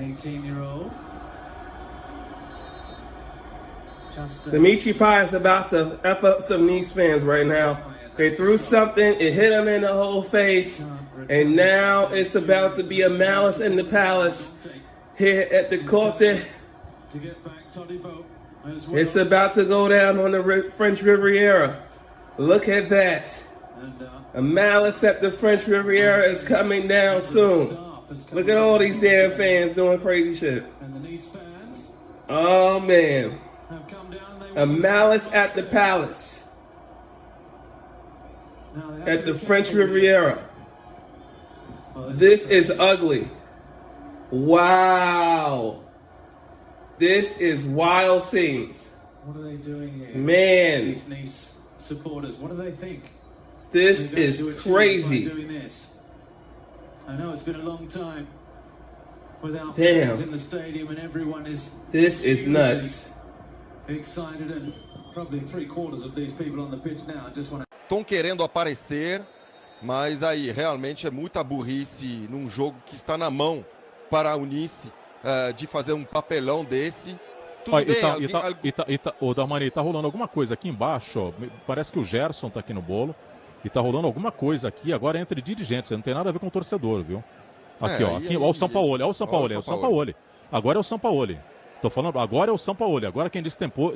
18-year-old. Just uh, Dimitri Payet is about to F up some Nice fans right now. They threw something, it hit him in the whole face, and now it's about to be a malice in the palace here at the Corte. to get back Todibo as well. It's about to go down on the French Riviera. Look at that. uh, A malice at the French Riviera is coming down soon. Look at all these damn fans doing crazy shit. And the Nice fans Oh man. have come down. They A malice at the palace. Now they At the French. Riviera. This is ugly. Wow. This is wild scenes. What are they doing here? Man, These Nice supporters, what do they think? this is to achieve by crazy. I know it's been a long time without Damn. fans in the stadium, and everyone is This is nuts. excited, and probably three quarters of these people on the pitch now just want to. Estão querendo aparecer, mas aí realmente é muita burrice num jogo que está na mão para a Unice eh, de fazer um papelão desse. Tudo Olha, bem, e tá, alguém- e tá, e tá, e tá, ô, Dalmani, tá rolando alguma coisa aqui embaixo, ó. Parece que o Gerson tá aqui no bolo. E tá rolando alguma coisa aqui agora entre dirigentes. Não tem nada a ver com o torcedor, viu? Aqui, É, ó. Aqui, ó o Sampaoli, ó o Sampaoli, Ó é o o Sampaoli. Agora é o Sampaoli. Tô falando, agora é o Sampaoli. Agora quem destempou,